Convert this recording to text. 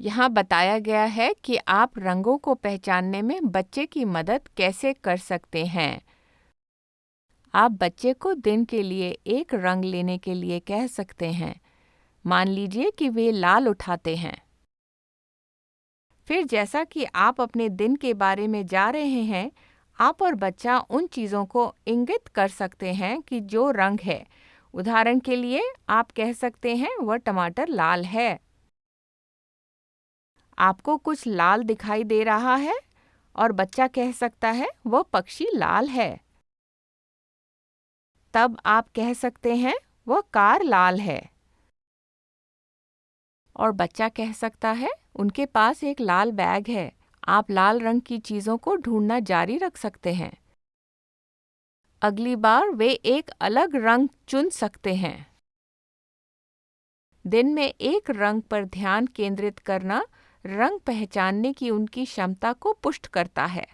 यहाँ बताया गया है कि आप रंगों को पहचानने में बच्चे की मदद कैसे कर सकते हैं। आप बच्चे को दिन के लिए एक रंग लेने के लिए कह सकते हैं। मान लीजिए कि वे लाल उठाते हैं। फिर जैसा कि आप अपने दिन के बारे में जा रहे हैं, आप और बच्चा उन चीज़ों को इंगित कर सकते हैं कि जो रंग है। उदाहरण के लिए आप कह सकते हैं, वह टमाटर लाल है। आपको कुछ लाल दिखाई दे रहा है और बच्चा कह सकता है, वह पक्षी लाल है। तब आप कह सकते हैं, वह कार लाल है। और बच्चा कह सकता है, उनके पास एक लाल बैग है। आप लाल रंग की चीज़ों को ढूंढना जारी रख सकते हैं। अगली बार वे एक अलग रंग चुन सकते हैं। दिन में एक रंग पर ध्यान केंद्रित करना रंग पहचानने की उनकी क्षमता को पुष्ट करता है।